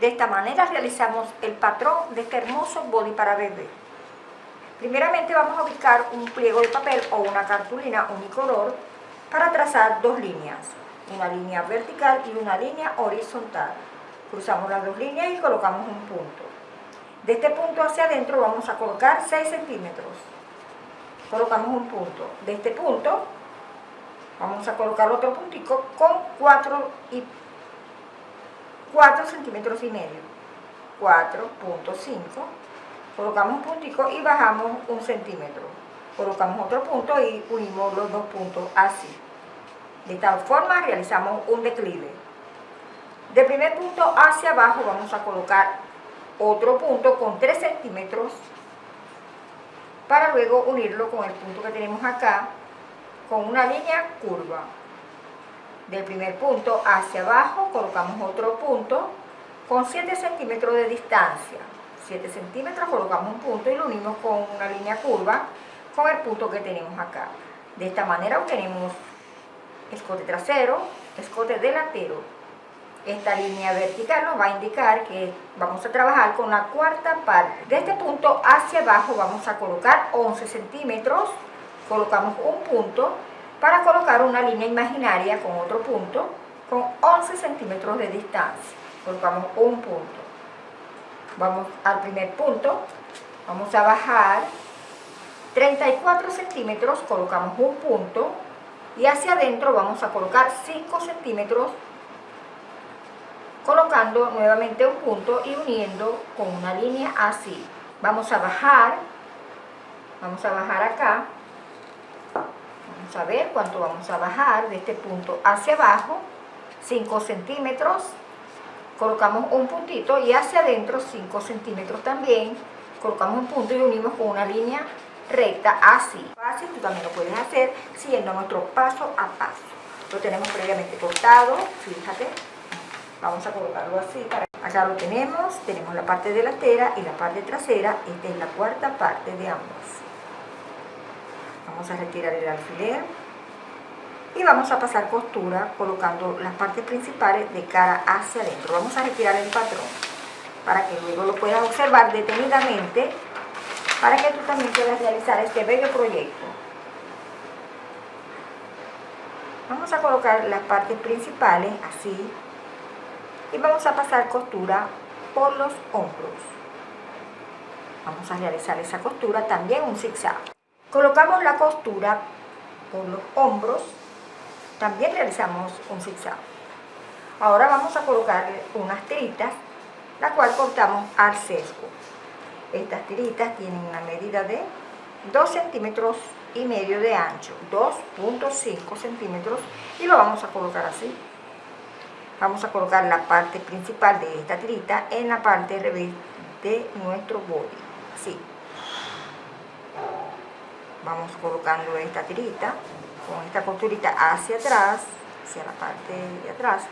De esta manera realizamos el patrón de este hermoso body para bebé. Primeramente vamos a ubicar un pliego de papel o una cartulina unicolor para trazar dos líneas, una línea vertical y una línea horizontal. Cruzamos las dos líneas y colocamos un punto. De este punto hacia adentro vamos a colocar 6 centímetros. Colocamos un punto. De este punto vamos a colocar otro puntico con 4 y 4 centímetros y medio. 4.5 colocamos un puntico y bajamos un centímetro. Colocamos otro punto y unimos los dos puntos así. De tal forma realizamos un declive. Del primer punto hacia abajo vamos a colocar otro punto con 3 centímetros para luego unirlo con el punto que tenemos acá con una línea curva del primer punto hacia abajo colocamos otro punto con 7 centímetros de distancia. 7 centímetros colocamos un punto y lo unimos con una línea curva con el punto que tenemos acá. De esta manera obtenemos escote trasero, escote delantero. Esta línea vertical nos va a indicar que vamos a trabajar con la cuarta parte. De este punto hacia abajo vamos a colocar 11 centímetros colocamos un punto para colocar una línea imaginaria con otro punto con 11 centímetros de distancia. Colocamos un punto. Vamos al primer punto, vamos a bajar 34 centímetros, colocamos un punto y hacia adentro vamos a colocar 5 centímetros colocando nuevamente un punto y uniendo con una línea así. Vamos a bajar, vamos a bajar acá A ver cuánto vamos a bajar de este punto hacia abajo. 5 centímetros. Colocamos un puntito y hacia adentro 5 centímetros también. Colocamos un punto y unimos con una línea recta así. Fácil, tú también lo puedes hacer siguiendo nuestro paso a paso. Lo tenemos previamente cortado, fíjate. Vamos a colocarlo así. Acá lo tenemos, tenemos la parte delantera y la parte trasera. Esta es la cuarta parte de ambos vamos a retirar el alfiler y vamos a pasar costura colocando las partes principales de cara hacia adentro. Vamos a retirar el patrón para que luego lo puedas observar detenidamente para que tú también puedas realizar este bello proyecto. Vamos a colocar las partes principales así y vamos a pasar costura por los hombros. Vamos a realizar esa costura también un zigzag Colocamos la costura por los hombros, también realizamos un zigzag. Ahora vamos a colocar unas tiritas, la cual cortamos al sesgo. Estas tiritas tienen una medida de 2 centímetros y medio de ancho, 2.5 centímetros y lo vamos a colocar así. Vamos a colocar la parte principal de esta tirita en la parte revés de nuestro body, así vamos colocando esta tirita con esta costurita hacia atrás, hacia la parte de atrás,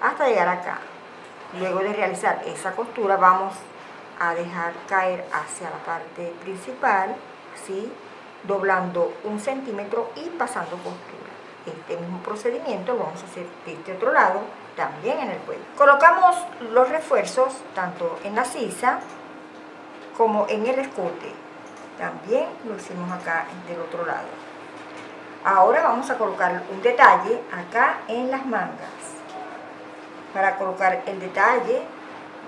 hasta llegar acá. Luego de realizar esa costura vamos a dejar caer hacia la parte principal, así, doblando un centímetro y pasando costura. Este mismo procedimiento lo vamos a hacer de este otro lado, también en el cuello. Colocamos los refuerzos tanto en la sisa como en el escote también lo hicimos acá del otro lado. Ahora vamos a colocar un detalle acá en las mangas. Para colocar el detalle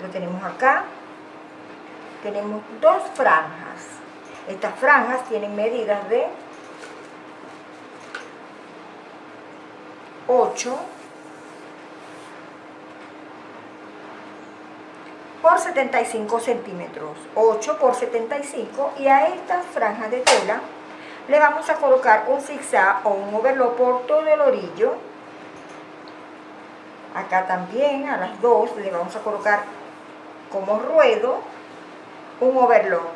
lo tenemos acá. Tenemos dos franjas. Estas franjas tienen medidas de 8 por 75 centímetros, 8 por 75 y a estas franjas de tela le vamos a colocar un zigzag o un overlock por todo el orillo. Acá también a las dos le vamos a colocar como ruedo un overlock.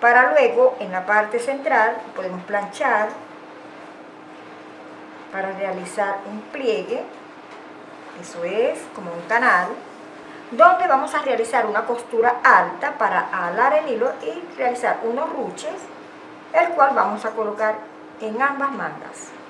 Para luego en la parte central podemos planchar para realizar un pliegue. Eso es como un canal donde vamos a realizar una costura alta para alar el hilo y realizar unos ruches, el cual vamos a colocar en ambas mangas.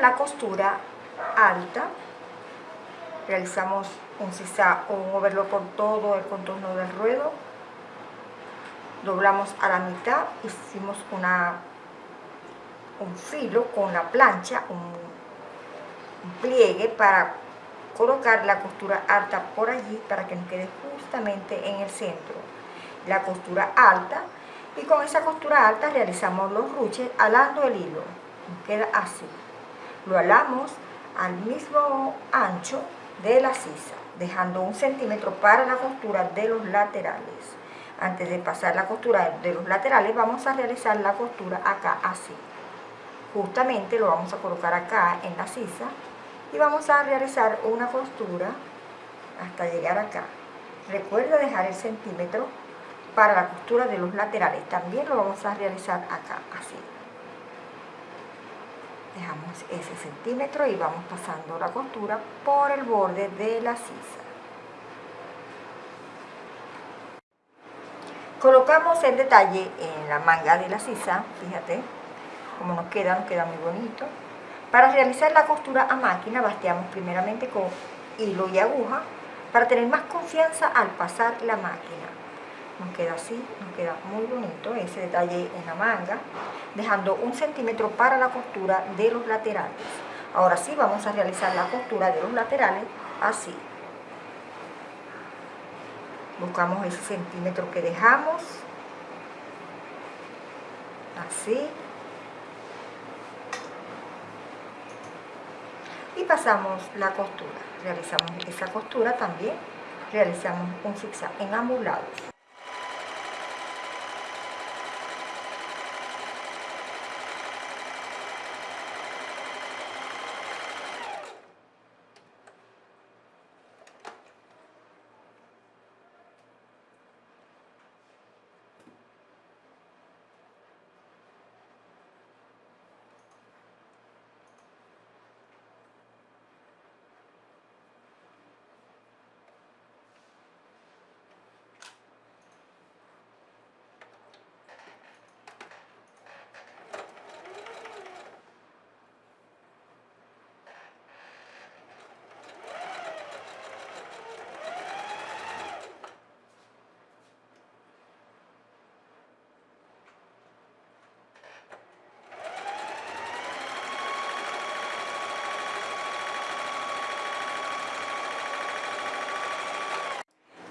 La costura alta, realizamos un sisa o un overlock por todo el contorno del ruedo, doblamos a la mitad, hicimos una, un filo con la plancha, un, pliegue para colocar la costura alta por allí para que nos quede justamente en el centro. La costura alta y con esa costura alta realizamos los ruches alando el hilo. Nos queda así. Lo alamos al mismo ancho de la sisa, dejando un centímetro para la costura de los laterales. Antes de pasar la costura de los laterales vamos a realizar la costura acá así. Justamente lo vamos a colocar acá en la sisa y vamos a realizar una costura hasta llegar acá. Recuerda dejar el centímetro para la costura de los laterales. También lo vamos a realizar acá así dejamos ese centímetro y vamos pasando la costura por el borde de la sisa. Colocamos el detalle en la manga de la sisa fíjate como nos queda, nos queda muy bonito. Para realizar la costura a máquina basteamos primeramente con hilo y aguja para tener más confianza al pasar la máquina nos queda así, nos queda muy bonito ese detalle en la manga, dejando un centímetro para la costura de los laterales. Ahora sí vamos a realizar la costura de los laterales así. Buscamos ese centímetro que dejamos, así. Y pasamos la costura. Realizamos esa costura también, realizamos un zigzag en ambos lados.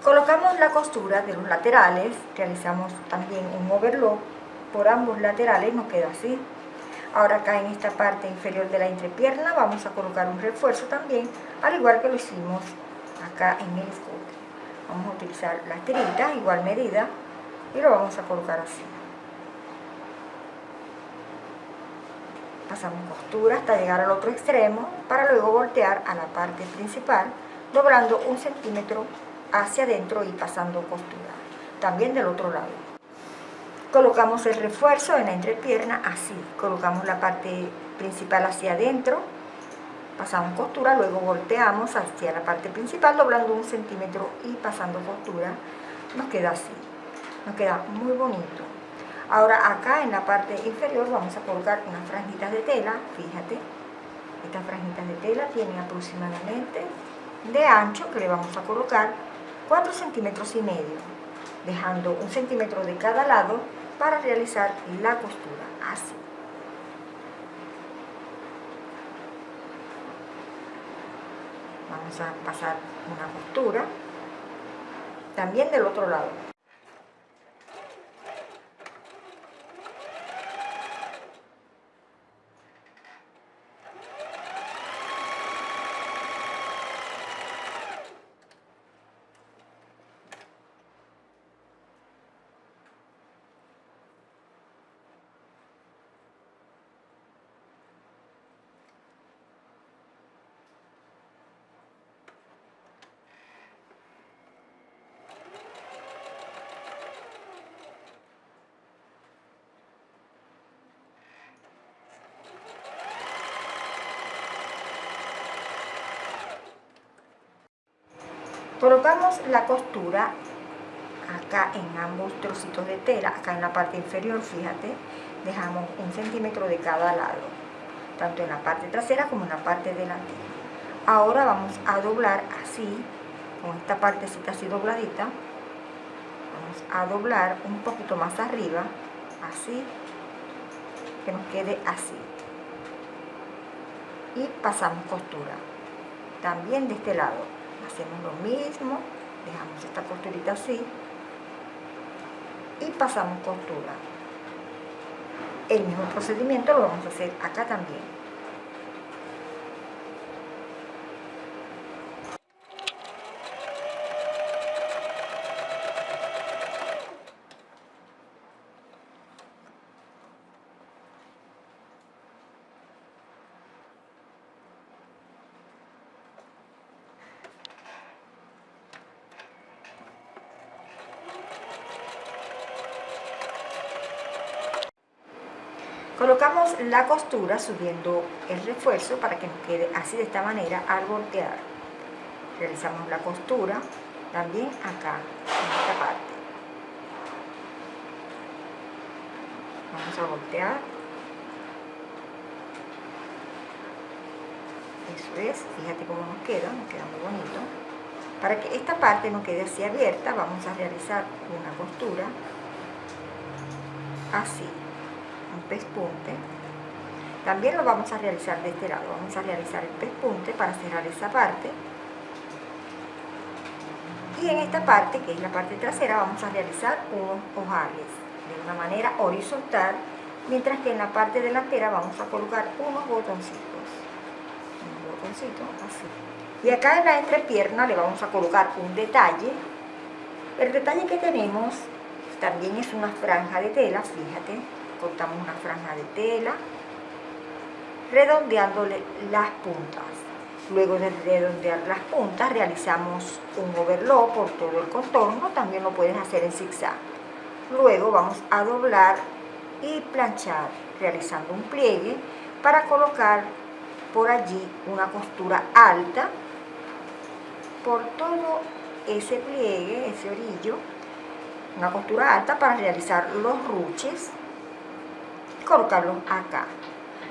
Colocamos costura de los laterales, realizamos también un overlock por ambos laterales, nos queda así. Ahora acá en esta parte inferior de la entrepierna vamos a colocar un refuerzo también, al igual que lo hicimos acá en el escote. Vamos a utilizar las tiritas, igual medida, y lo vamos a colocar así. Pasamos costura hasta llegar al otro extremo, para luego voltear a la parte principal, doblando un centímetro hacia adentro y pasando costura. También del otro lado. Colocamos el refuerzo en la entrepierna así. Colocamos la parte principal hacia adentro, pasamos costura, luego volteamos hacia la parte principal doblando un centímetro y pasando costura. Nos queda así. Nos queda muy bonito. Ahora acá en la parte inferior vamos a colocar unas franjitas de tela, fíjate. Estas franjitas de tela tienen aproximadamente de ancho que le vamos a colocar 4 centímetros y medio, dejando un centímetro de cada lado para realizar la costura, así. Vamos a pasar una costura, también del otro lado. Colocamos la costura acá en ambos trocitos de tela, acá en la parte inferior, fíjate, dejamos un centímetro de cada lado. tanto en la parte trasera como en la parte delantera. Ahora vamos a doblar así, con esta partecita así dobladita, vamos a doblar un poquito más arriba, así, que nos quede así. Y pasamos costura. También de este lado, hacemos lo mismo, dejamos esta costurita así, y pasamos costura. El mismo procedimiento lo vamos a hacer acá también. Colocamos la costura subiendo el refuerzo para que nos quede así de esta manera al voltear. Realizamos la costura también acá, en esta parte. Vamos a voltear. Eso es, fíjate cómo nos queda, nos queda muy bonito. Para que esta parte no quede así abierta, vamos a realizar una costura así un pespunte. También lo vamos a realizar de este lado. Vamos a realizar el pespunte para cerrar esa parte. Y en esta parte, que es la parte trasera, vamos a realizar unos ojales de una manera horizontal, mientras que en la parte delantera vamos a colocar unos botoncitos. Un botoncito así. Y acá en la entrepierna le vamos a colocar un detalle. El detalle que tenemos también es una franja de tela, fíjate, cortamos una franja de tela, redondeándole las puntas. Luego de redondear las puntas, realizamos un overlock por todo el contorno, también lo puedes hacer en zigzag. Luego vamos a doblar y planchar, realizando un pliegue para colocar por allí una costura alta por todo ese pliegue, ese orillo, una costura alta para realizar los ruches colocarlo acá.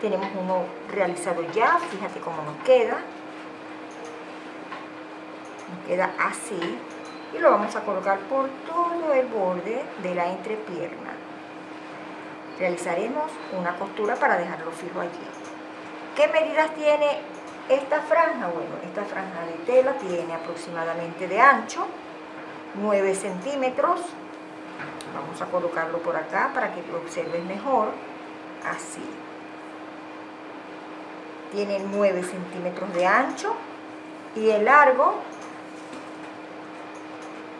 Tenemos uno realizado ya, fíjate cómo nos queda. Nos queda así. Y lo vamos a colocar por todo el borde de la entrepierna. Realizaremos una costura para dejarlo fijo allí. ¿Qué medidas tiene esta franja? Bueno, esta franja de tela tiene aproximadamente de ancho 9 centímetros. Vamos a colocarlo por acá para que lo observes mejor así. Tiene 9 centímetros de ancho y el largo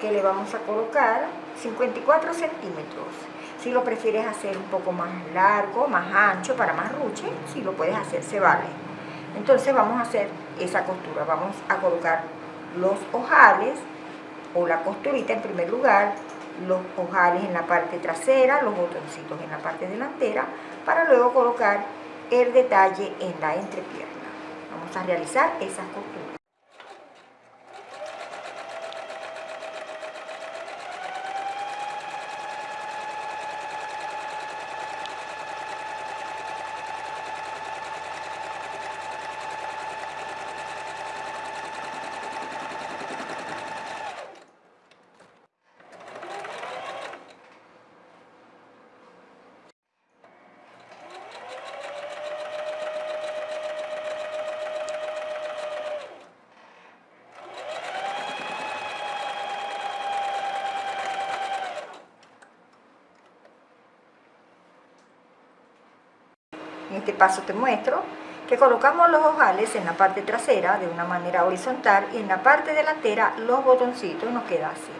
que le vamos a colocar 54 centímetros. Si lo prefieres hacer un poco más largo, más ancho, para más ruche, si lo puedes hacer, se vale. Entonces vamos a hacer esa costura. Vamos a colocar los ojales o la costurita en primer lugar los ojales en la parte trasera, los botoncitos en la parte delantera, para luego colocar el detalle en la entrepierna. Vamos a realizar esas costuras. En este paso te muestro que colocamos los ojales en la parte trasera de una manera horizontal y en la parte delantera los botoncitos nos queda así.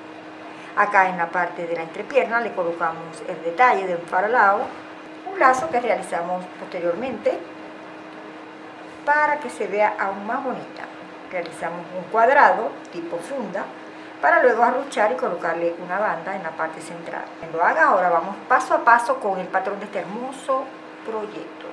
Acá en la parte de la entrepierna le colocamos el detalle de un farolado, un lazo que realizamos posteriormente para que se vea aún más bonita. Realizamos un cuadrado tipo funda para luego arruchar y colocarle una banda en la parte central. Cuando haga ahora vamos paso a paso con el patrón de este hermoso proyecto.